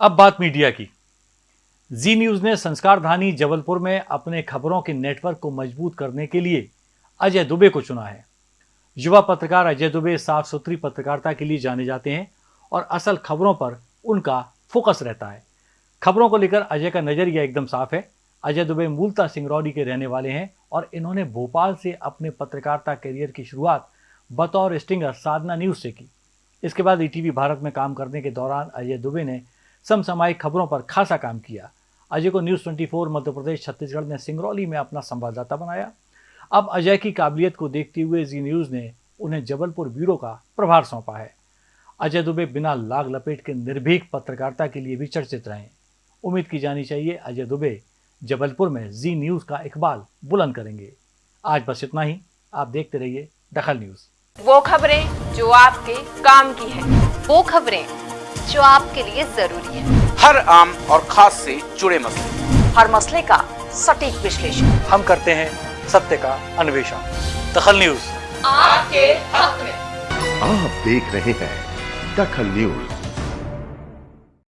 अब बात मीडिया की। जी न्यूज़ ने संस्कार धानी जबलपुर में अपने खबरों के नेटवर्क को मज़बूत करने के लिए अजय दुबे को चुना है। युवा पत्रकार अजय दुबे साफ़ सुथरी पत्रकारिता के लिए जाने जाते हैं और असल खबरों पर उनका फोकस रहता है। खबरों को लेकर अजय का नज़रिया एकदम साफ़ है। अजय दुबे मूलता सिंगरौली के रहने वाले हैं और इन्होंने भोपाल से अपने पत्रकारिता करियर की शुरुआत बतौर स्टिंगर साधना न्यूज़ से की। इसके बाद ईटीवी भारत में काम करने के दौरान अजय दुबे ने समसामयिक खबरों पर खासा काम किया। अजय को न्यूज़ 24 मध्य प्रदेश छत्तीसगढ़ ने सिंगरौली में अपना संवाददाता बनाया। अब अजय की काबिलियत को देखते हुए जी न्यूज़ ने उन्हें जबलपुर ब्यूरो का प्रभार सौंपा है। अजय दुबे बिना लाग लपेट के निर्भीक पत्रकारिता के लिए भी चर्चित रहे। उम्मीद की जानी चाहिए अजय दुबे जबलपुर में जी न्यूज़ का इकबाल बुलंद करेंगे। आज बस इतना ही। आप देखते रहिए दखल न्यूज़। वो खबरें जो आपके काम की है। वो खबरें जो आपके लिए ज़रूरी है। हर आम और खास से जुड़े मसले। हर मसले का सटीक विश्लेषण। हम करते हैं सत्य का अन्वेषण। दखल न्यूज़। आपके हक में। आप देख रहे हैं दखल न्यूज़।